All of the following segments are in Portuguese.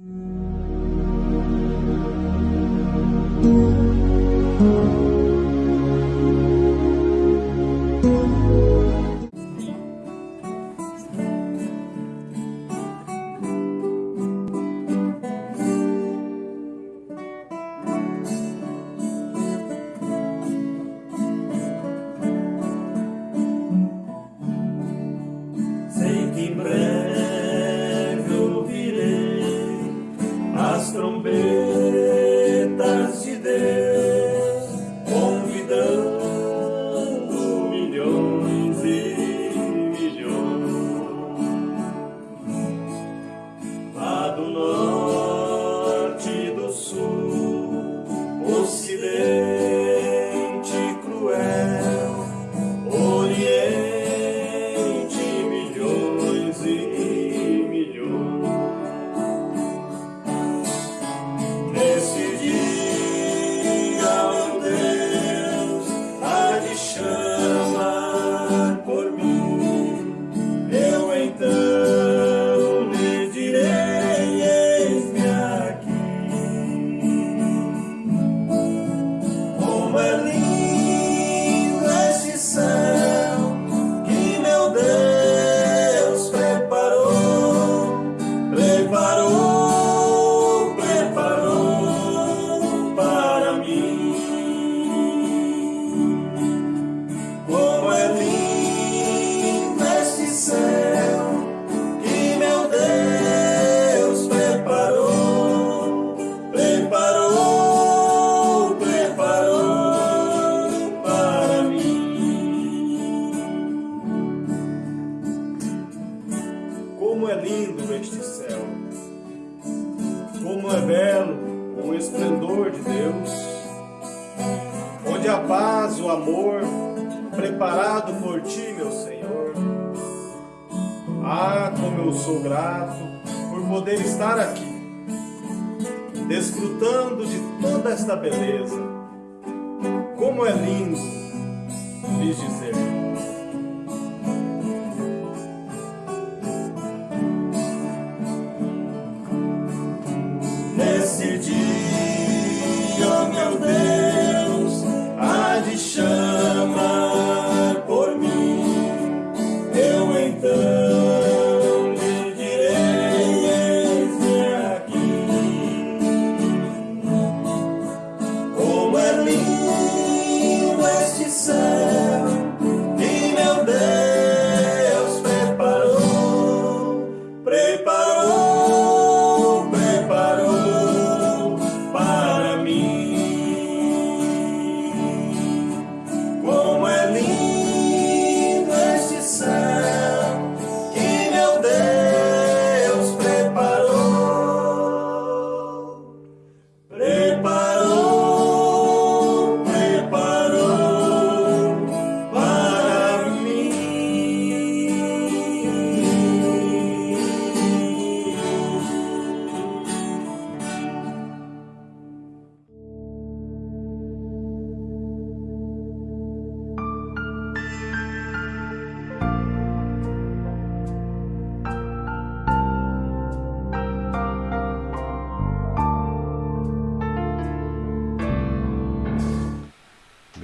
Mm-hmm. eu sou grato por poder estar aqui, desfrutando de toda esta beleza. Como é lindo lhes dizer.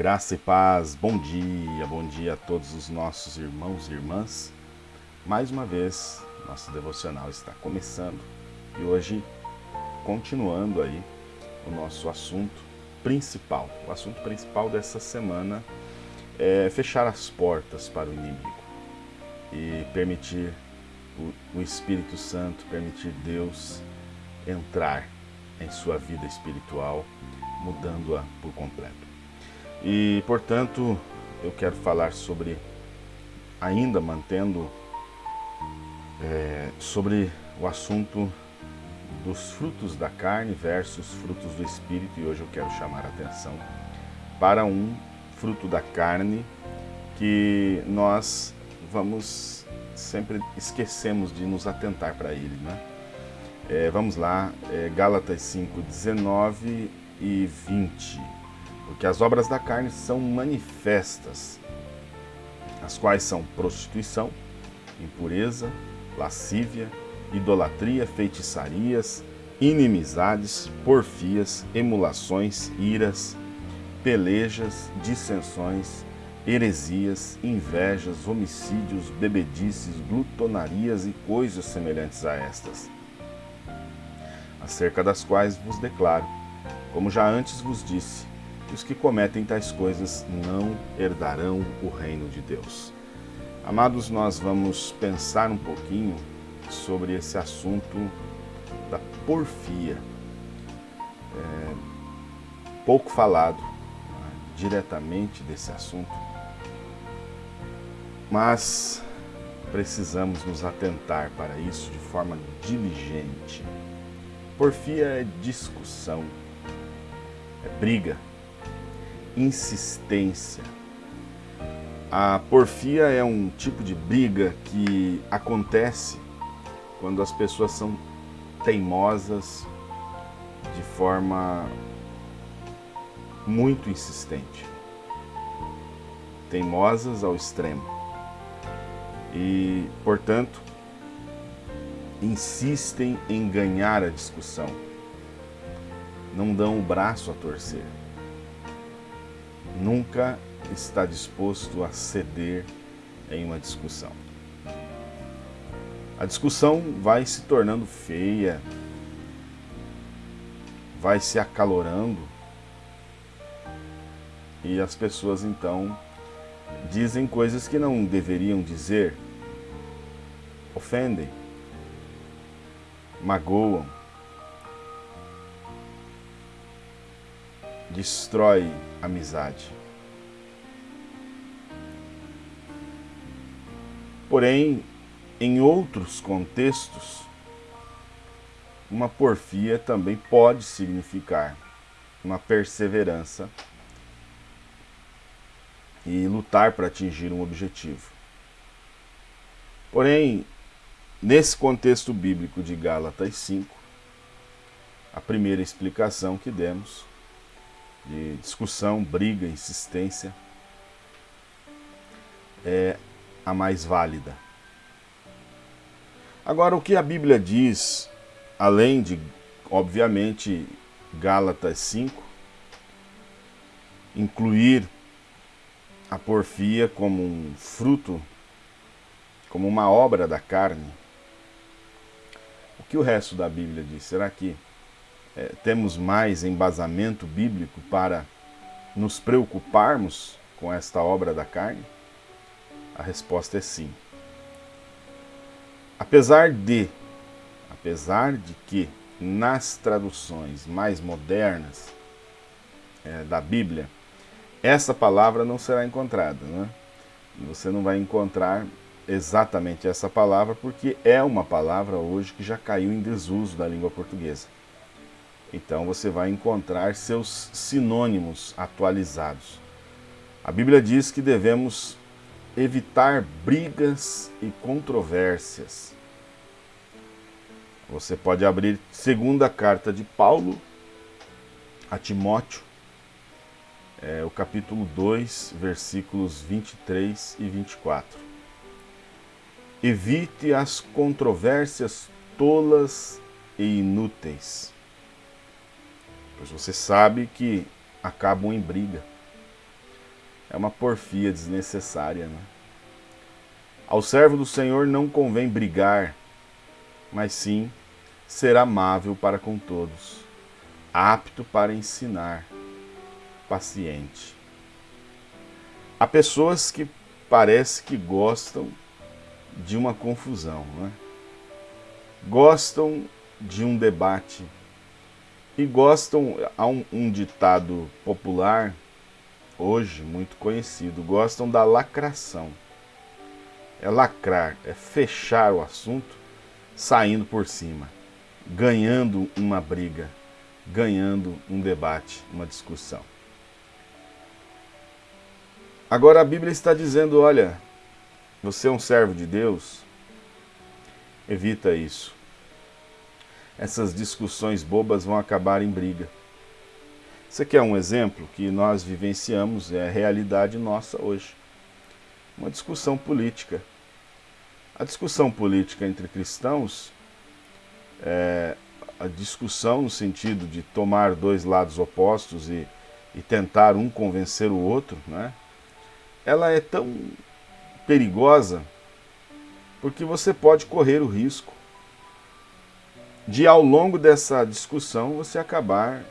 Graça e paz, bom dia, bom dia a todos os nossos irmãos e irmãs. Mais uma vez, nosso devocional está começando e hoje continuando aí o nosso assunto principal. O assunto principal dessa semana é fechar as portas para o inimigo e permitir o Espírito Santo, permitir Deus entrar em sua vida espiritual, mudando-a por completo. E, portanto, eu quero falar sobre, ainda mantendo, é, sobre o assunto dos frutos da carne versus frutos do Espírito, e hoje eu quero chamar a atenção para um fruto da carne que nós vamos sempre esquecemos de nos atentar para ele, né? É, vamos lá, é, Gálatas 5, 19 e 20 porque as obras da carne são manifestas, as quais são prostituição, impureza, lascívia, idolatria, feitiçarias, inimizades, porfias, emulações, iras, pelejas, dissensões, heresias, invejas, homicídios, bebedices, glutonarias e coisas semelhantes a estas, acerca das quais vos declaro, como já antes vos disse, os que cometem tais coisas não herdarão o reino de Deus. Amados, nós vamos pensar um pouquinho sobre esse assunto da porfia. É, pouco falado né, diretamente desse assunto, mas precisamos nos atentar para isso de forma diligente. Porfia é discussão, é briga, insistência. A porfia é um tipo de briga que acontece quando as pessoas são teimosas de forma muito insistente. Teimosas ao extremo. E, portanto, insistem em ganhar a discussão. Não dão o braço a torcer. Nunca está disposto a ceder em uma discussão. A discussão vai se tornando feia, vai se acalorando e as pessoas então dizem coisas que não deveriam dizer, ofendem, magoam, destrói amizade. Porém, em outros contextos, uma porfia também pode significar uma perseverança e lutar para atingir um objetivo. Porém, nesse contexto bíblico de Gálatas 5, a primeira explicação que demos de discussão, briga, insistência é a mais válida. Agora, o que a Bíblia diz, além de, obviamente, Gálatas 5, incluir a porfia como um fruto, como uma obra da carne, o que o resto da Bíblia diz? Será que é, temos mais embasamento bíblico para nos preocuparmos com esta obra da carne? A resposta é sim. Apesar de, apesar de que nas traduções mais modernas é, da Bíblia, essa palavra não será encontrada. Né? Você não vai encontrar exatamente essa palavra, porque é uma palavra hoje que já caiu em desuso da língua portuguesa. Então você vai encontrar seus sinônimos atualizados. A Bíblia diz que devemos evitar brigas e controvérsias. Você pode abrir segunda carta de Paulo a Timóteo, é, o capítulo 2, versículos 23 e 24. Evite as controvérsias tolas e inúteis, pois você sabe que acabam em briga é uma porfia desnecessária. Né? Ao servo do Senhor não convém brigar, mas sim ser amável para com todos, apto para ensinar, paciente. Há pessoas que parece que gostam de uma confusão, né? gostam de um debate e gostam, há um, um ditado popular hoje muito conhecido, gostam da lacração. É lacrar, é fechar o assunto saindo por cima, ganhando uma briga, ganhando um debate, uma discussão. Agora a Bíblia está dizendo, olha, você é um servo de Deus, evita isso. Essas discussões bobas vão acabar em briga. Você quer um exemplo que nós vivenciamos, é a realidade nossa hoje. Uma discussão política. A discussão política entre cristãos, é, a discussão no sentido de tomar dois lados opostos e, e tentar um convencer o outro, né? ela é tão perigosa porque você pode correr o risco de ao longo dessa discussão você acabar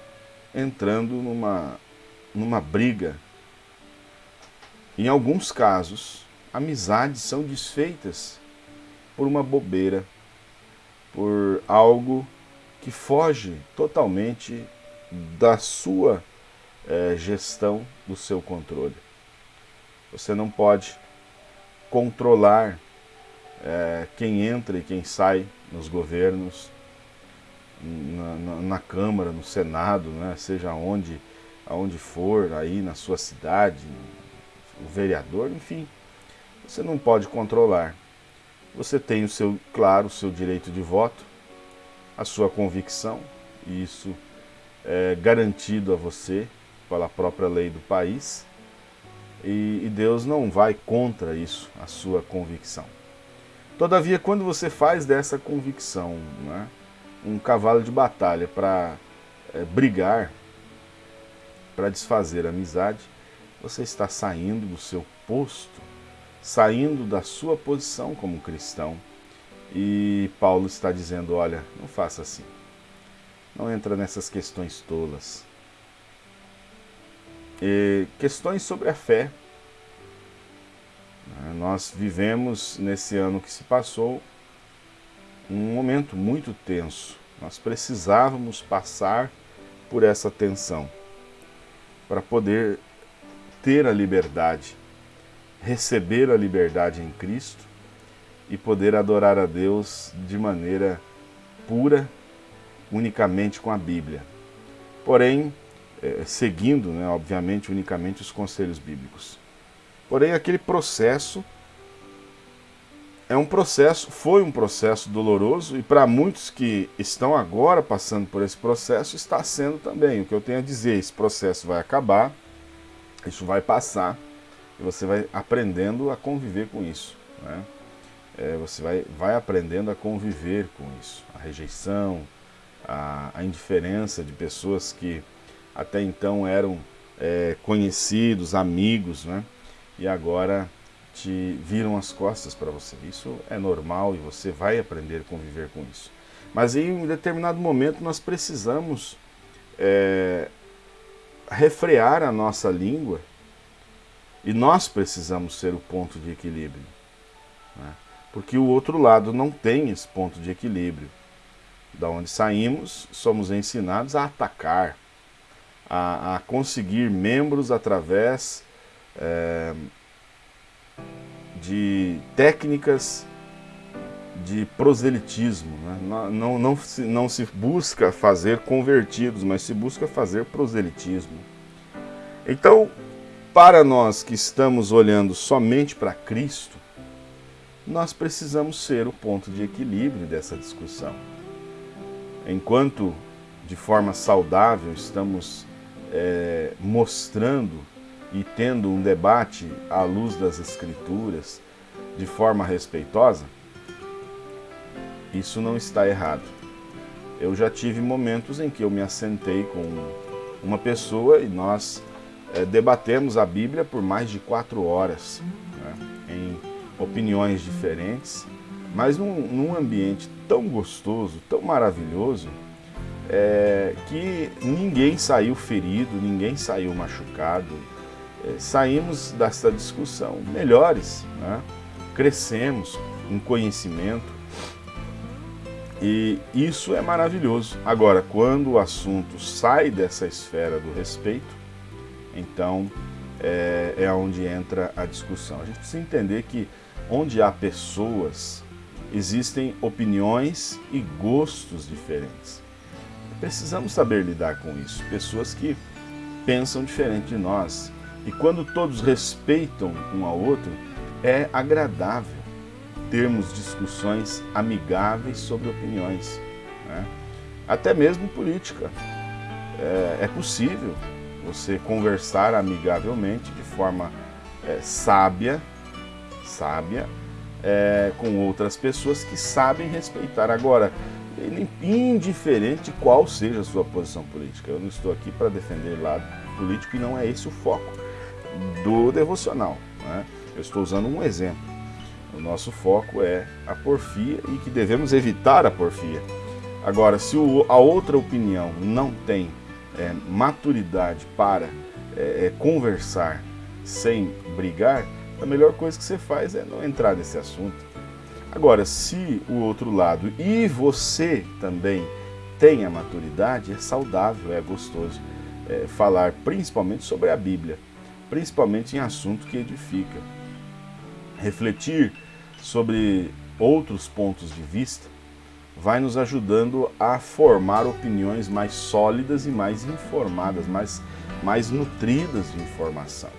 entrando numa, numa briga. Em alguns casos, amizades são desfeitas por uma bobeira, por algo que foge totalmente da sua é, gestão, do seu controle. Você não pode controlar é, quem entra e quem sai nos governos, na, na, na, Câmara, no Senado, né, seja onde, aonde for, aí na sua cidade, o vereador, enfim, você não pode controlar. Você tem o seu, claro, o seu direito de voto, a sua convicção, e isso é garantido a você pela própria lei do país, e, e Deus não vai contra isso, a sua convicção. Todavia, quando você faz dessa convicção né, um cavalo de batalha para é, brigar, para desfazer a amizade, você está saindo do seu posto, saindo da sua posição como cristão. E Paulo está dizendo: olha, não faça assim. Não entra nessas questões tolas. E questões sobre a fé. Nós vivemos nesse ano que se passou um momento muito tenso. Nós precisávamos passar por essa tensão para poder ter a liberdade, receber a liberdade em Cristo e poder adorar a Deus de maneira pura, unicamente com a Bíblia. Porém, é, seguindo, né, obviamente, unicamente os conselhos bíblicos. Porém, aquele processo é um processo, foi um processo doloroso e para muitos que estão agora passando por esse processo, está sendo também. O que eu tenho a dizer, esse processo vai acabar, isso vai passar e você vai aprendendo a conviver com isso. Né? É, você vai, vai aprendendo a conviver com isso. A rejeição, a, a indiferença de pessoas que até então eram é, conhecidos, amigos, né? e agora te viram as costas para você. Isso é normal e você vai aprender a conviver com isso. Mas em um determinado momento nós precisamos é, refrear a nossa língua e nós precisamos ser o ponto de equilíbrio. Né? Porque o outro lado não tem esse ponto de equilíbrio. Da onde saímos, somos ensinados a atacar, a, a conseguir membros através é, de técnicas de proselitismo. Né? Não, não, não, se, não se busca fazer convertidos, mas se busca fazer proselitismo. Então, para nós que estamos olhando somente para Cristo, nós precisamos ser o ponto de equilíbrio dessa discussão. Enquanto, de forma saudável, estamos é, mostrando e tendo um debate à luz das Escrituras de forma respeitosa, isso não está errado. Eu já tive momentos em que eu me assentei com uma pessoa e nós é, debatemos a Bíblia por mais de quatro horas, né, em opiniões diferentes, mas num, num, ambiente tão gostoso, tão maravilhoso, é, que ninguém saiu ferido, ninguém saiu machucado, saímos dessa discussão melhores, né? crescemos em conhecimento e isso é maravilhoso. Agora, quando o assunto sai dessa esfera do respeito, então é, é onde entra a discussão. A gente precisa entender que onde há pessoas, existem opiniões e gostos diferentes. Precisamos saber lidar com isso. Pessoas que pensam diferente de nós, e quando todos respeitam um ao outro, é agradável termos discussões amigáveis sobre opiniões. Né? Até mesmo política. É, é, possível você conversar amigavelmente, de forma é, sábia, sábia, é, com outras pessoas que sabem respeitar. Agora, indiferente qual seja a sua posição política. Eu não estou aqui para defender lado político e não é esse o foco do devocional. Né? Eu estou usando um exemplo. O nosso foco é a porfia e que devemos evitar a porfia. Agora, se o, a outra opinião não tem é, maturidade para é, é, conversar sem brigar, a melhor coisa que você faz é não entrar nesse assunto. Agora, se o outro lado e você também tem a maturidade, é saudável, é gostoso é, falar principalmente sobre a Bíblia, principalmente em assunto que edifica. Refletir sobre outros pontos de vista vai nos ajudando a formar opiniões mais sólidas e mais informadas, mais, mais nutridas de informação.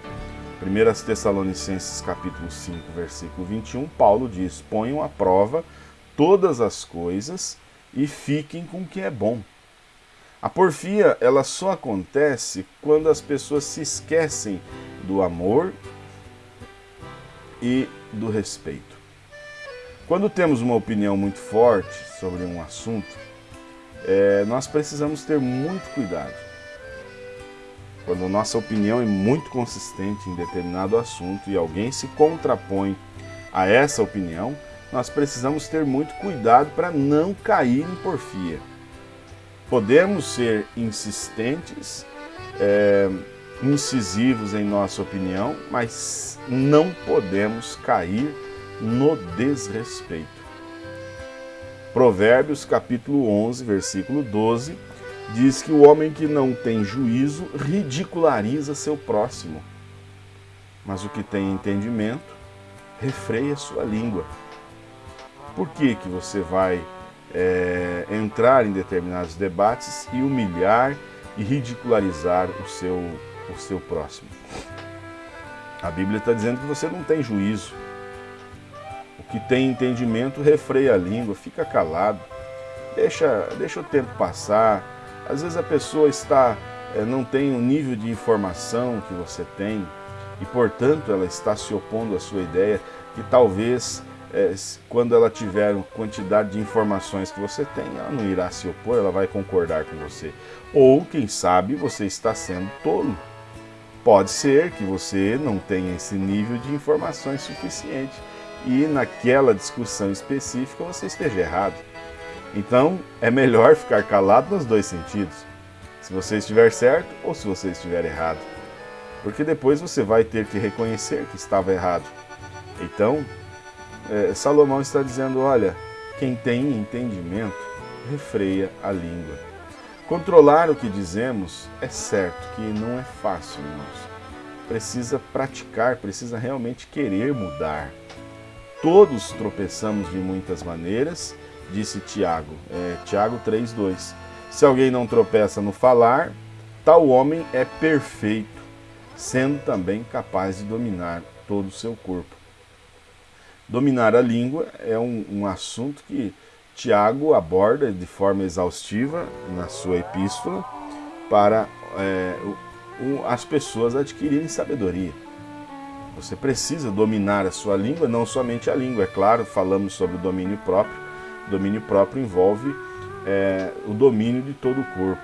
1 Tessalonicenses capítulo 5, versículo 21, Paulo diz, ponham à prova todas as coisas e fiquem com o que é bom. A porfia, ela só acontece quando as pessoas se esquecem do amor e do respeito. Quando temos uma opinião muito forte sobre um assunto, é, nós precisamos ter muito cuidado. Quando nossa opinião é muito consistente em determinado assunto e alguém se contrapõe a essa opinião, nós precisamos ter muito cuidado para não cair em porfia. Podemos ser insistentes, é, incisivos em nossa opinião, mas não podemos cair no desrespeito. Provérbios capítulo 11, versículo 12, diz que o homem que não tem juízo ridiculariza seu próximo, mas o que tem entendimento refreia sua língua. Por que, que você vai é, entrar em determinados debates e humilhar e ridicularizar o seu, o seu próximo? A Bíblia está dizendo que você não tem juízo, que tem entendimento refreia a língua, fica calado, deixa, deixa o tempo passar. Às vezes a pessoa está é, não tem o nível de informação que você tem e, portanto, ela está se opondo à sua ideia e talvez é, quando ela tiver a quantidade de informações que você tem, ela não irá se opor, ela vai concordar com você. Ou, quem sabe, você está sendo tolo. Pode ser que você não tenha esse nível de informações suficiente e naquela discussão específica você esteja errado. Então é melhor ficar calado nos dois sentidos, se você estiver certo ou se você estiver errado, porque depois você vai ter que reconhecer que estava errado. Então, é, Salomão está dizendo: olha, quem tem entendimento refreia a língua. Controlar o que dizemos é certo que não é fácil, irmãos. Precisa praticar, precisa realmente querer mudar. Todos tropeçamos de muitas maneiras, disse Tiago, é, Tiago 3,2. Se alguém não tropeça no falar, tal homem é perfeito, sendo também capaz de dominar todo o seu corpo. Dominar a língua é um, um assunto que Tiago aborda de forma exaustiva na sua epístola para é, o, as pessoas adquirirem sabedoria. Você precisa dominar a sua língua, não somente a língua, é claro, falamos sobre o domínio próprio. O domínio próprio envolve é, o domínio de todo o corpo.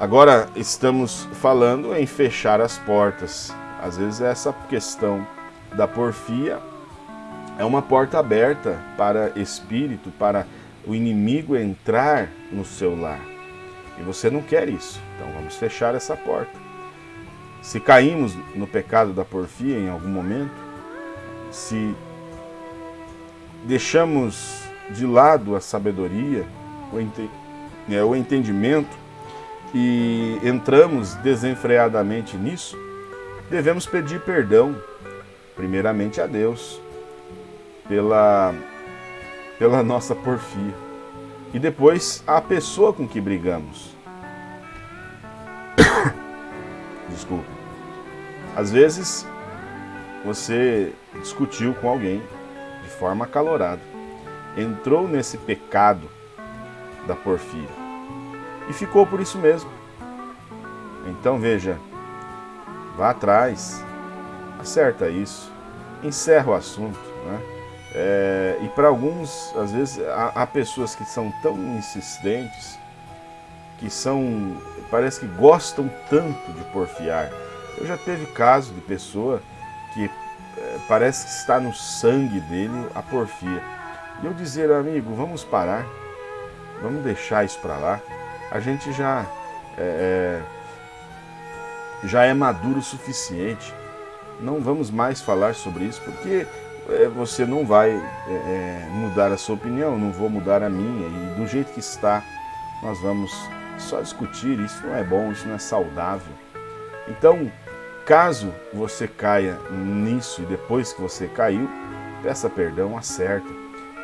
Agora estamos falando em fechar as portas. Às vezes essa questão da porfia é uma porta aberta para espírito, para o inimigo entrar no seu lar. E você não quer isso. Então vamos fechar essa porta. Se caímos no pecado da porfia em algum momento, se deixamos de lado a sabedoria, o, ente é, o entendimento e entramos desenfreadamente nisso, devemos pedir perdão, primeiramente a Deus, pela, pela nossa porfia, e depois à pessoa com que brigamos. Desculpa. Às vezes, você discutiu com alguém de forma acalorada, entrou nesse pecado da porfia e ficou por isso mesmo. Então veja, vá atrás, acerta isso, encerra o assunto. Né? É, e para alguns, às vezes, há, há, pessoas que são tão insistentes, que são, parece que gostam tanto de porfiar. Eu já teve caso de pessoa que é, parece que está no sangue dele a porfia. E eu dizer, amigo, vamos parar, vamos deixar isso para lá. A gente já é, é, já é maduro o suficiente. Não vamos mais falar sobre isso, porque você não vai é, é, mudar a sua opinião, não vou mudar a minha, e do jeito que está, nós vamos só discutir, isso não é bom, isso não é saudável. Então, caso você caia nisso e depois que você caiu, peça perdão, acerta.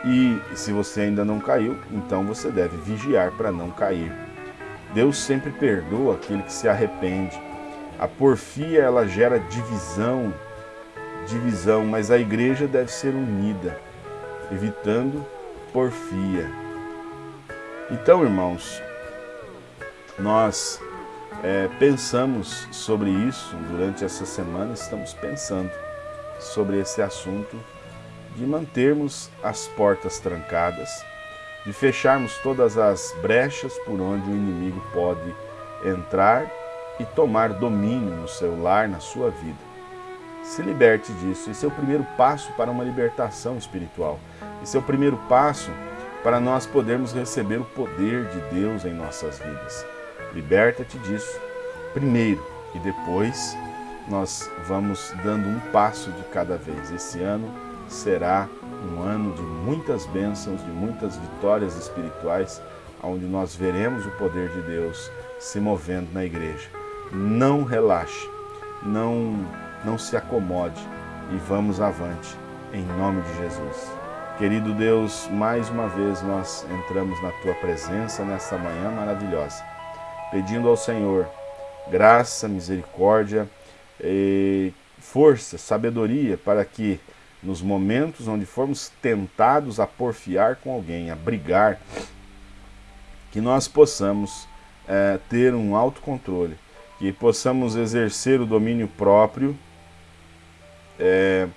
E se você ainda não caiu, então você deve vigiar para não cair. Deus sempre perdoa aquele que se arrepende. A porfia ela gera divisão, divisão, mas a igreja deve ser unida, evitando porfia. Então, irmãos, nós é, pensamos sobre isso durante essa semana, estamos pensando sobre esse assunto de mantermos as portas trancadas, de fecharmos todas as brechas por onde o inimigo pode entrar e tomar domínio no seu lar, na sua vida se liberte disso. Esse é o primeiro passo para uma libertação espiritual. Esse é o primeiro passo para nós podermos receber o poder de Deus em nossas vidas. Liberta-te disso primeiro e depois nós vamos dando um passo de cada vez. Esse ano será um ano de muitas bênçãos, de muitas vitórias espirituais, onde nós veremos o poder de Deus se movendo na igreja. Não relaxe, não não se acomode e vamos avante, em nome de Jesus. Querido Deus, mais uma vez nós entramos na Tua presença nessa manhã maravilhosa, pedindo ao Senhor graça, misericórdia, força, sabedoria para que nos momentos onde formos tentados a porfiar com alguém, a brigar, que nós possamos é, ter um autocontrole, que possamos exercer o domínio próprio é,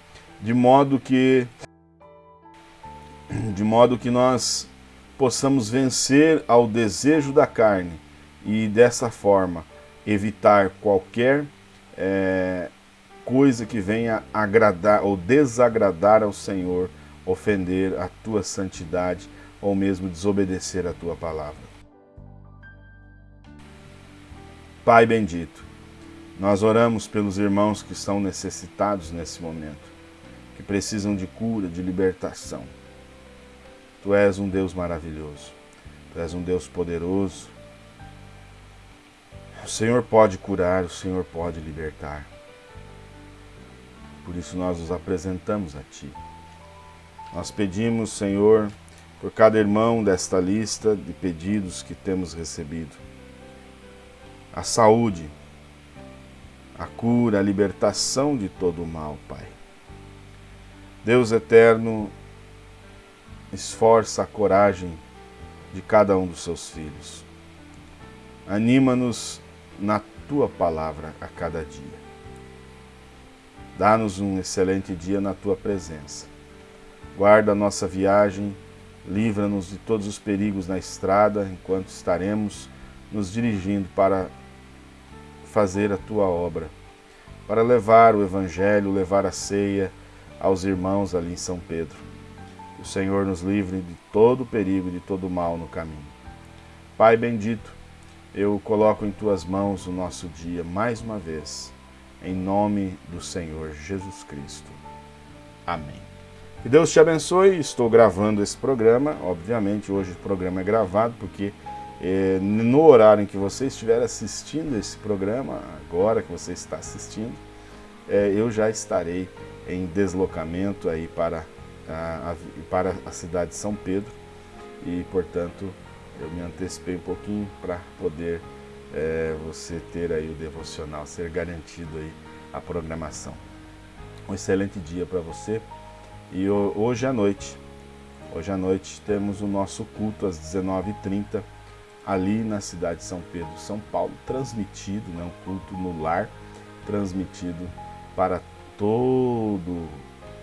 de modo que de modo que nós possamos vencer ao desejo da carne e dessa forma evitar qualquer é, coisa que venha agradar ou desagradar ao Senhor, ofender a tua santidade ou mesmo desobedecer a tua palavra. Pai bendito, nós oramos pelos irmãos que estão necessitados nesse momento, que precisam de cura, de libertação. Tu és um Deus maravilhoso, Tu és um Deus poderoso. O Senhor pode curar, o Senhor pode libertar. Por isso nós nos apresentamos a Ti. Nós pedimos, Senhor, por cada irmão desta lista de pedidos que temos recebido, a saúde, a cura, a libertação de todo o mal, Pai. Deus eterno, esforça a coragem de cada um dos seus filhos. Anima-nos na tua palavra a cada dia. Dá-nos um excelente dia na tua presença. Guarda a nossa viagem, livra-nos de todos os perigos na estrada enquanto estaremos nos dirigindo para fazer a tua obra, para levar o Evangelho, levar a ceia aos irmãos ali em São Pedro. Que o Senhor nos livre de todo perigo e de todo mal no caminho. Pai bendito, eu coloco em tuas mãos o nosso dia mais uma vez, em nome do Senhor Jesus Cristo. Amém. Que Deus te abençoe. Estou gravando esse programa. Obviamente, hoje o programa é gravado porque é, no horário em que você estiver assistindo esse programa, agora que você está assistindo, é, eu já estarei em deslocamento aí para a, a, para a cidade de São Pedro e, portanto, eu me antecipei um pouquinho para poder é, você ter aí o devocional, ser garantido aí a programação. Um excelente dia para você e hoje à noite, hoje à noite temos o nosso culto às 19h30 ali na cidade de São Pedro, São Paulo, transmitido, né, um culto no lar, transmitido para todo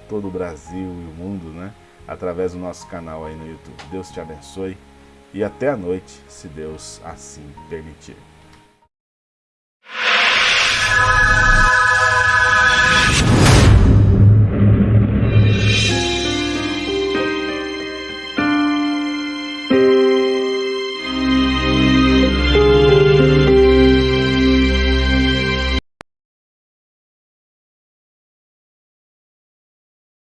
todo o Brasil e o mundo, né? Através do nosso canal aí no YouTube. Deus te abençoe e até a noite, se Deus assim permitir.